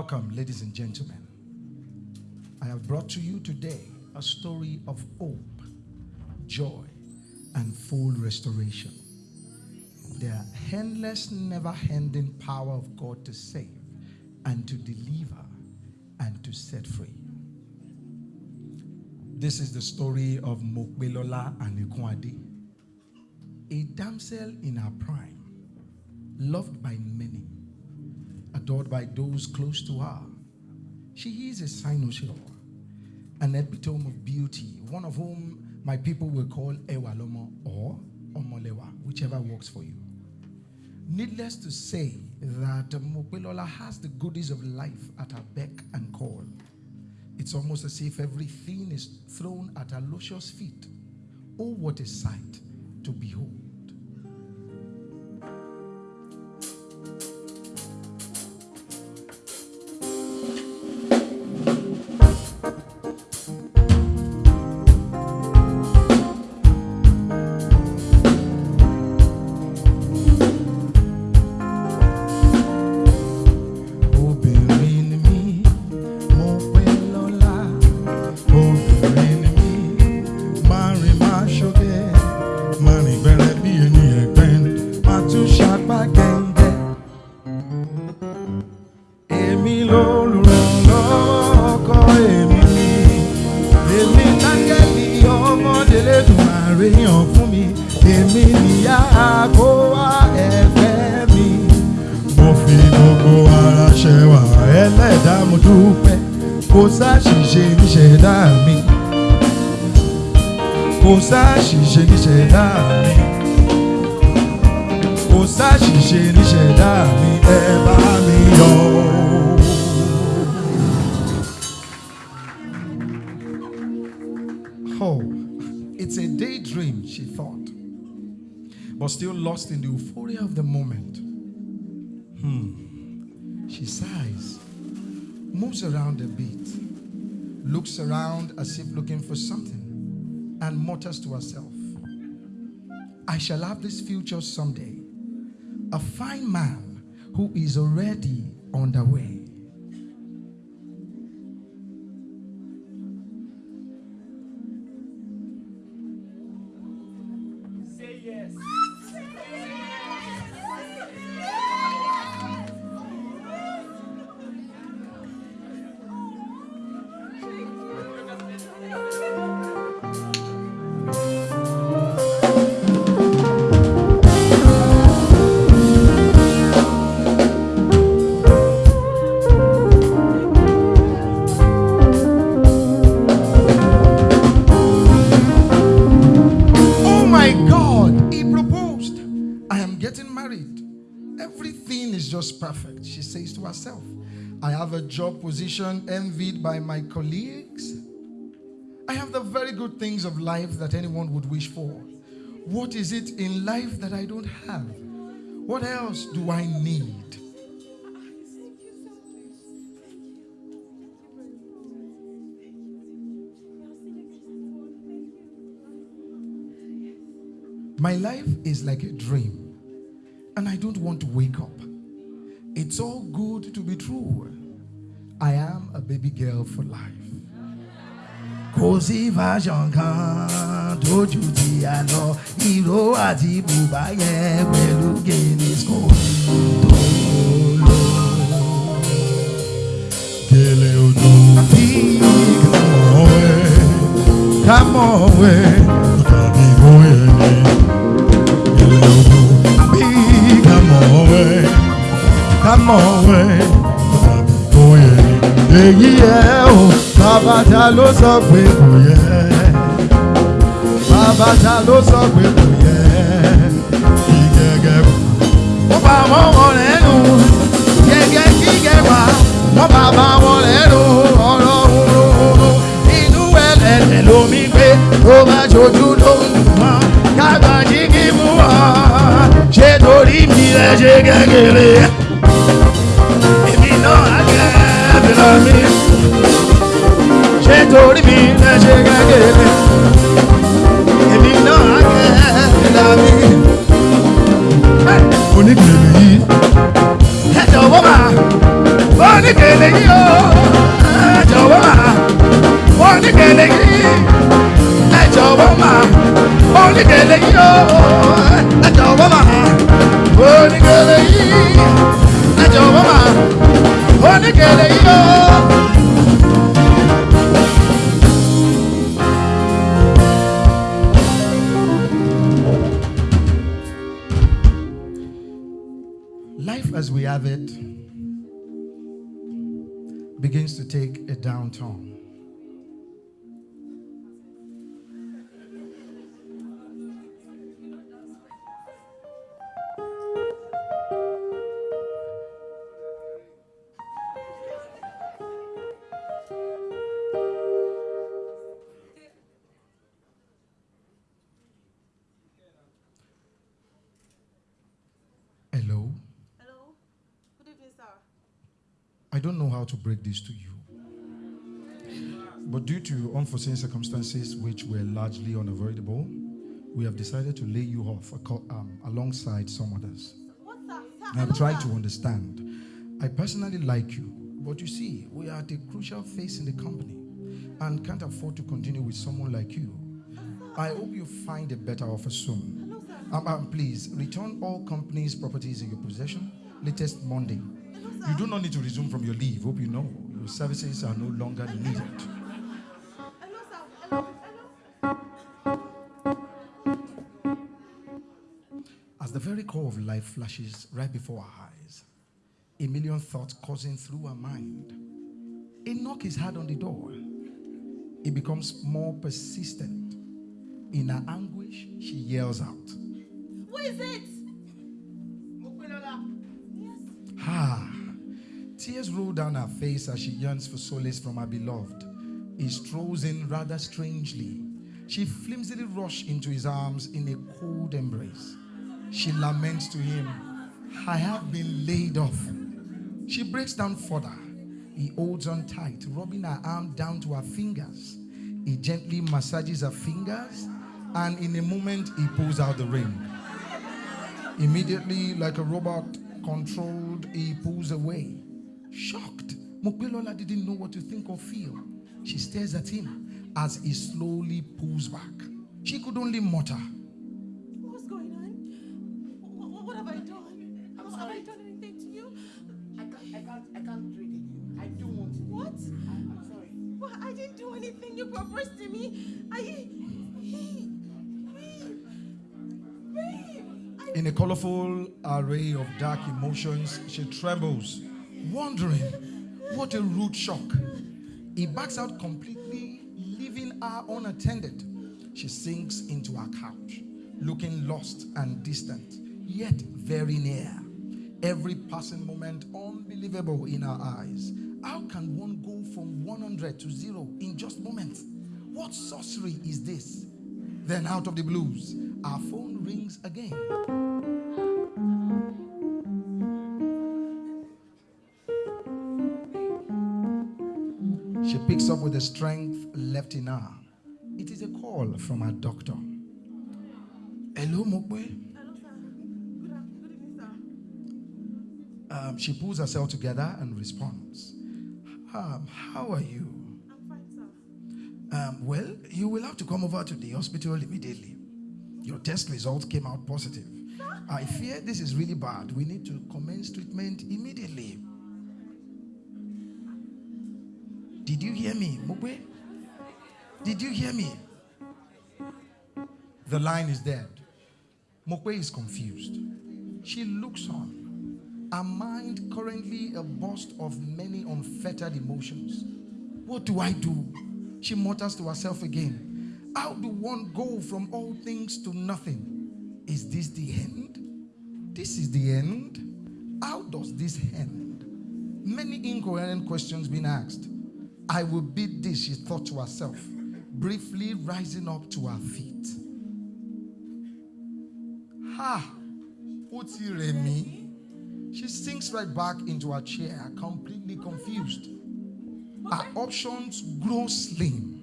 Welcome, ladies and gentlemen. I have brought to you today a story of hope, joy, and full restoration. The endless, never ending power of God to save and to deliver and to set free. This is the story of Mopelola and Ikwadi, a damsel in her prime, loved by many, adored by those close to her. She is a cynosure, an epitome of beauty, one of whom my people will call Ewalomo or Omolewa, whichever works for you. Needless to say that Mopelola has the goodies of life at her beck and call. It's almost as if everything is thrown at her luscious feet. Oh, what a sight to behold. It's a daydream, she thought, but still lost in the euphoria of the moment. Hmm. She sighs, moves around a bit, looks around as if looking for something, and mutters to herself, I shall have this future someday. A fine man who is already on the way. Herself. I have a job position envied by my colleagues. I have the very good things of life that anyone would wish for. What is it in life that I don't have? What else do I need? My life is like a dream, and I don't want to wake up. It's all good to be true. I am a baby girl for life. Kò sí fashion kan tójú ti ìró àti bùbá yẹn pẹ̀lú lò. Gèlè odò bí kàmọ́wé kàmọ́wé tàbí bóyá ni. Gèlè tàbí bóyá ni. Èyí ẹ̀ o, bàbá ta ló sọ pé kò yẹ. Bàbá ta ló sọ pé kò yẹ. Kí gẹ́gẹ́ wá. Ó bá wọn wọn lẹ́nu. Gẹ́gẹ́ kí gẹ́ wá. Wọ́n bá bá wọn lẹ́nu. Ọ̀rọ̀ òru inú ẹlẹ́dẹ̀ lómi gbé. Tó bá jojú ló ń dùn mọ́. Kágbá jí kí mú wá. Ṣé torí mi lẹ ṣe kékeré? Mi. Ṣé torí mi lẹ ṣe kékeré? Èmi náà á jẹ́ ẹ̀bìnà mi. Oníkèlè yìí. Ẹ jọ̀wọ́ máa. Oníkèlè ẹ jọ̀wọ́ mà oníkèlè yìí ẹ jọ̀wọ́ mà oníkèlè yìí ó ẹ jọ̀wọ́ mà oníkèlè yìí ẹ jọ̀wọ́ mà yìí. Life as we have it begins to take a downturn. To break this to you. But due to unforeseen circumstances, which were largely unavoidable, we have decided to lay you off um, alongside some others. Hello, tried to understand. I personally like you, but you see, we are at a crucial phase in the company and can't afford to continue with someone like you. I hope you find a better offer soon. Um, um, please return all company's properties in your possession latest Monday. You do not need to resume from your leave. Hope you know your services are no longer needed. As the very core of life flashes right before our eyes, a million thoughts coursing through our mind. A knock is heard on the door. It becomes more persistent. In her anguish, she yells out, Who is it? Roll down her face as she yearns for solace from her beloved. He strolls in rather strangely. She flimsily rushes into his arms in a cold embrace. She laments to him, I have been laid off. She breaks down further. He holds on tight, rubbing her arm down to her fingers. He gently massages her fingers, and in a moment, he pulls out the ring. Immediately, like a robot controlled, he pulls away. Shocked, Mopelola didn't know what to think or feel. She stares at him as he slowly pulls back. She could only mutter, What's going on? What, what have I done? I'm have. I done anything to you? I can't, I can't, I can't trade in you. I don't want to. What? I, I'm sorry. Well, I didn't do anything. You proposed to me. I. He. Babe. Babe. I. In a colorful array of dark emotions, she trembles, wondering what a rude shock. He backs out completely, leaving her unattended. She sinks into her couch, looking lost and distant, yet very near. Every passing moment unbelievable in her eyes. How can one go from 100 to zero in just moments? What sorcery is this? Then, out of the blues, our phone rings again. Picks up with the strength left in her. It is a call from her doctor. Hello, Mokwe. Um, she pulls herself together and responds. Um, how are you? I'm fine, sir. Um, well, you will have to come over to the hospital immediately. Your test results came out positive. I fear this is really bad. We need to commence treatment immediately. Did you hear me? Did you hear me? The line is dead. Mokwe is confused. She looks on. Her mind currently a burst of many unfettered emotions. What do I do? She mutters to herself again. How do one go from all things to nothing? Is this the end? This is the end? How does this end? Many incoherent questions being asked. I will beat this, she thought to herself, briefly rising up to her feet. Ha! Ó ti rẹ̀ mí. She sinks right back into her chair, completely confused. Her options grow slim.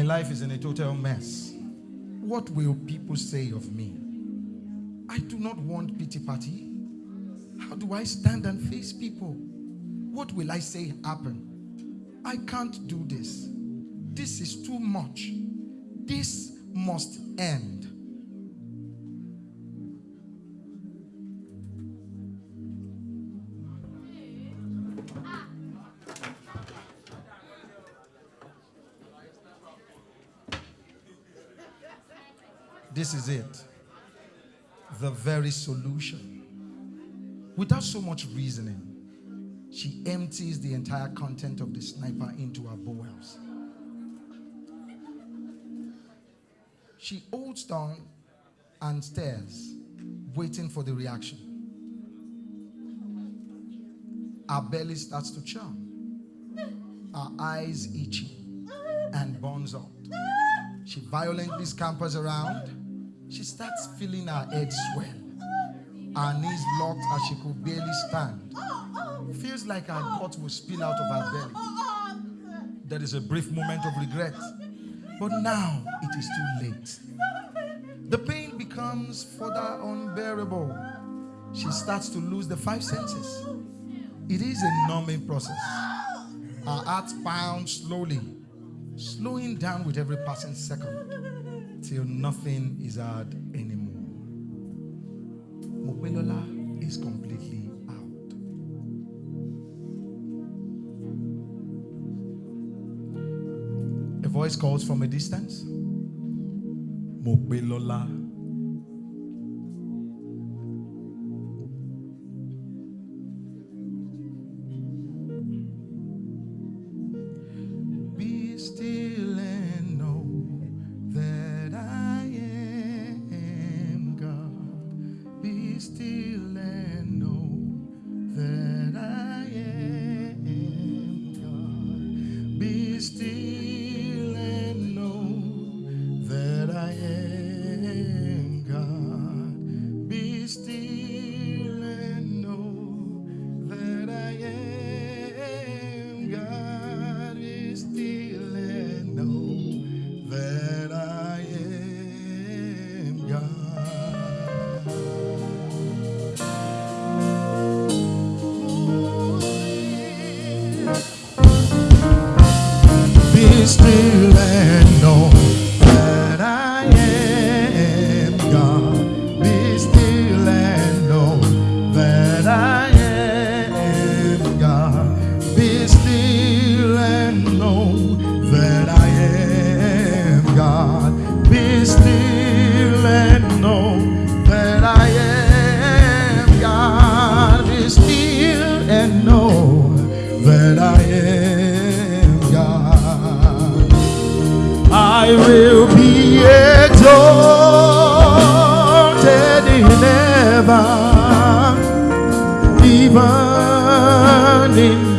My life is in a total mess. What will people say of me? I do not want pity party. How do I stand and face people? What will I say happen? I can't do this. This is too much. This must end. This is it. The very solution. Without so much reasoning, she empties the entire content of the sniper into her bowels. She holds down and stares, waiting for the reaction. Her belly starts to churn. Her eyes itchy and burns out. She violently scampers around. She starts feeling her head swell. Her knees locked as she could barely stand. Feels like her gut will spill out of her belly. There is a brief moment of regret. But now it is too late. The pain becomes further unbearable. She starts to lose the five senses. It is a numbing process. Her heart pounds slowly, slowing down with every passing second till nothing is heard anymore. Mopelola is completely out. A voice calls from a distance. Mopelola. Be still running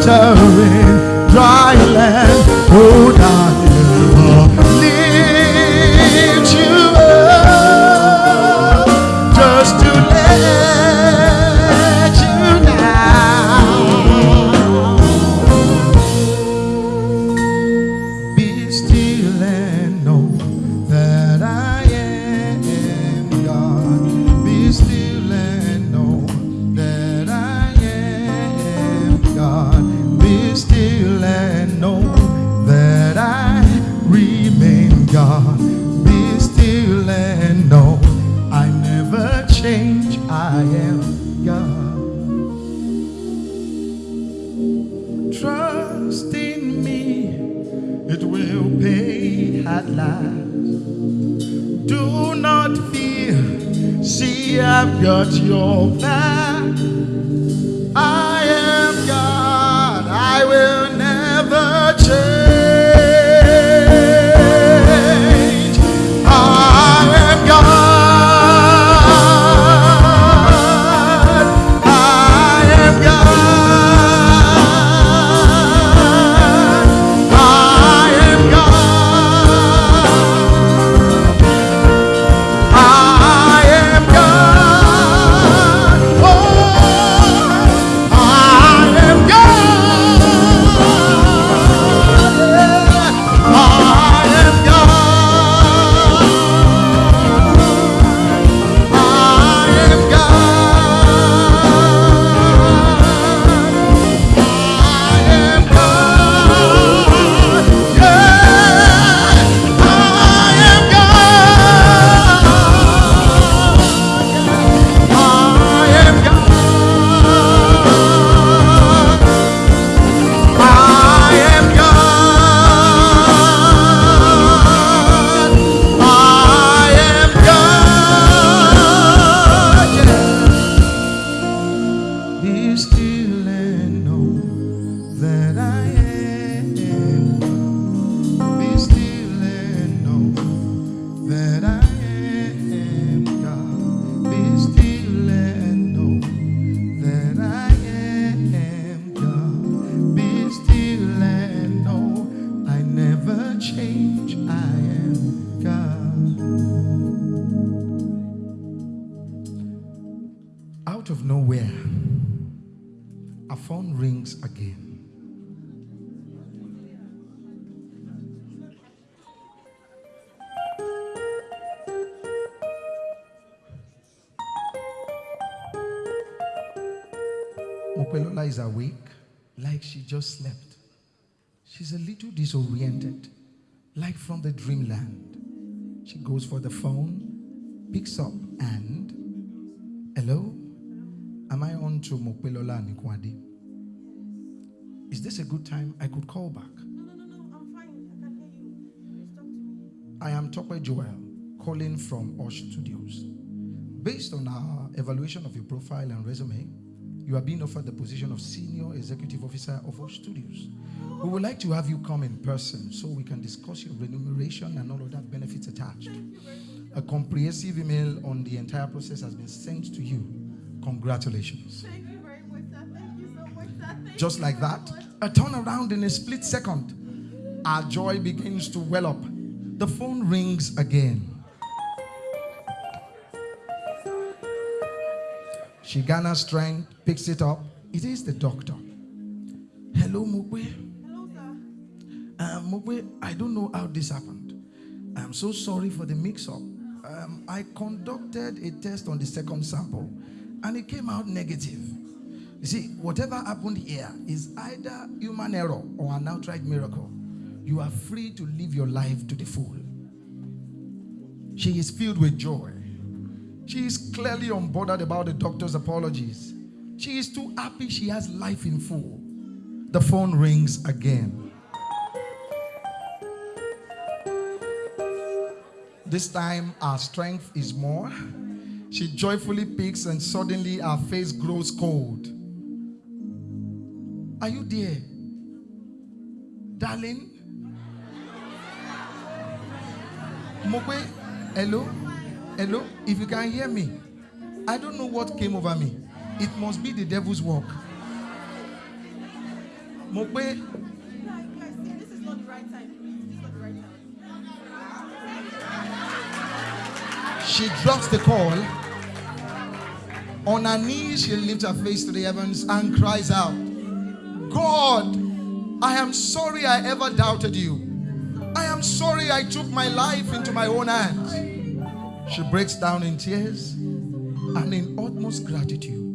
water in dry land. Oh, at last. Do not fear, see, I've got your back. I am God, I will never is awake, like she just slept. She's a little disoriented, like from the dreamland. She goes for the phone, picks up, and hello, am I on to Mopelola Nikwadi? Is this a good time? I could call back. No, no, no, no. I'm fine. I can hear you. Please talk to me. I am Tope Joel, calling from Osh Studios. Based on our evaluation of your profile and resume, you are being offered the position of Senior Executive Officer of our Studios. We would like to have you come in person so we can discuss your remuneration and all of that benefits attached. A comprehensive email on the entire process has been sent to you. Congratulations. Thank you very much, sir. Thank you so much, sir. Thank Just like that, a turnaround in a split second. Our joy begins to well up. The phone rings again. She gathers strength, picks it up. It is the doctor. Hello, Mugwe. Hello, sir. Um, Mugwe, I don't know how this happened. I'm so sorry for the mix up. Um, I conducted a test on the second sample and it came out negative. You see, whatever happened here is either human error or an outright miracle. You are free to live your life to the full. She is filled with joy. She is clearly unbothered about the doctor's apologies. She is too happy she has life in full. The phone rings again. This time, our strength is more. She joyfully picks, and suddenly her face grows cold. Are you there? Darling? Mogwe, hello? Hello? If you can hear me, I don't know what came over me. It must be the devil's work. Time. she drops the call. On her knees, she lifts her face to the heavens and cries out, God, I am sorry I ever doubted you. I am sorry I took my life into my own hands. She breaks down in tears and in utmost gratitude.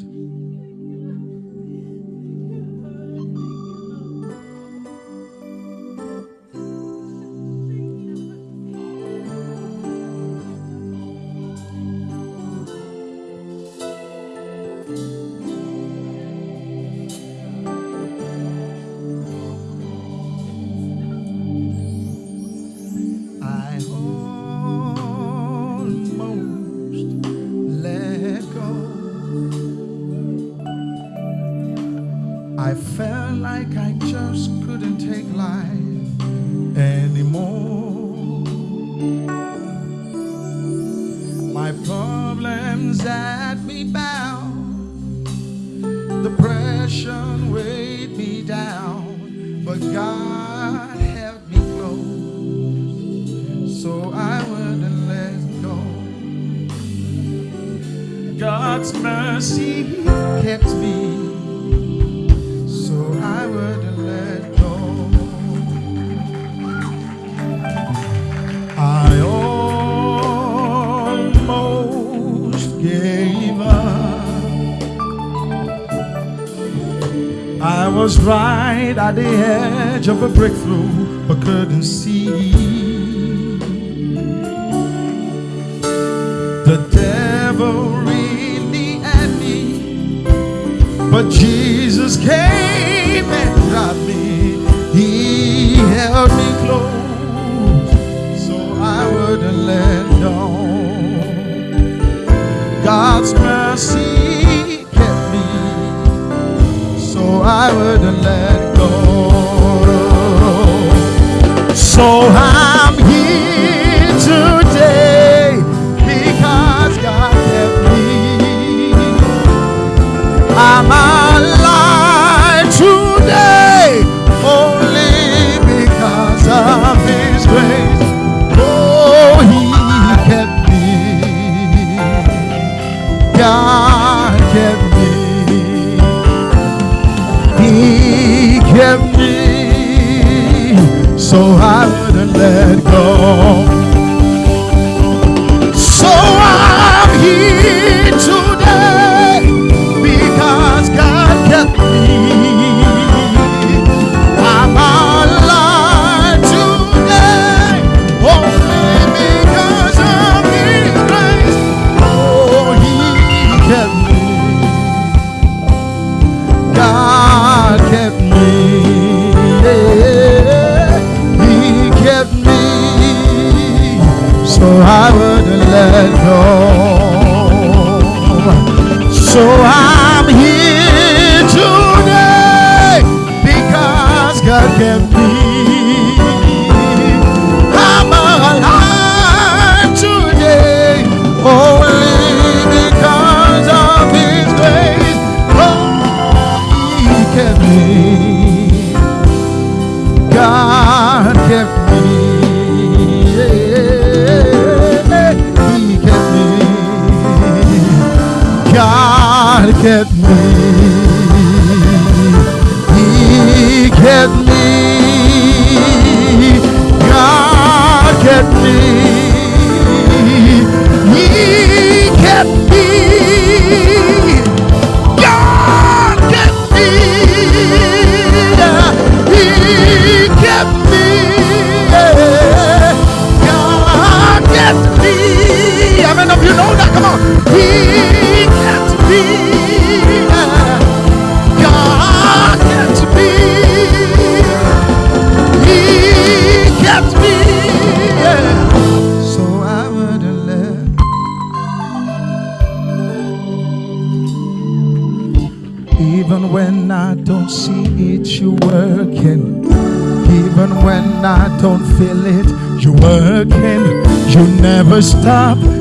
I was right at the edge of a breakthrough, but couldn't see. The devil really had me, but Jesus came and got me. He held me close, so I wouldn't let go. God's mercy I wouldn't let go. So I'm here today So I'm here today because God kept me. God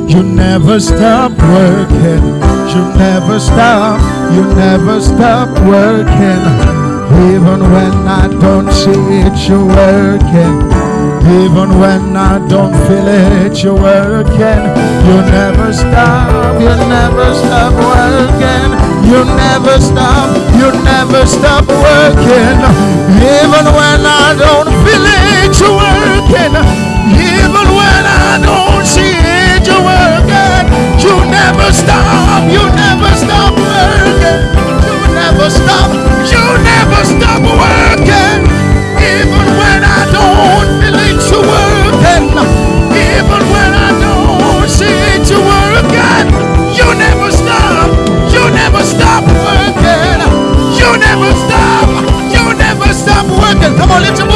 you never stop working. You never stop, you never stop working. Even when I don't see it, you're working. Even when I don't feel it, you're working. You never stop, you never stop working. You never stop, you never stop working. Even when I don't feel it, you're working. Even when I don't never stop, you never stop working. You never stop, you never stop working. Even when I don't feel it, you're working. Even when I don't see it, you're working. You never stop. You never stop working. You never stop. You never stop working. Come on, lift your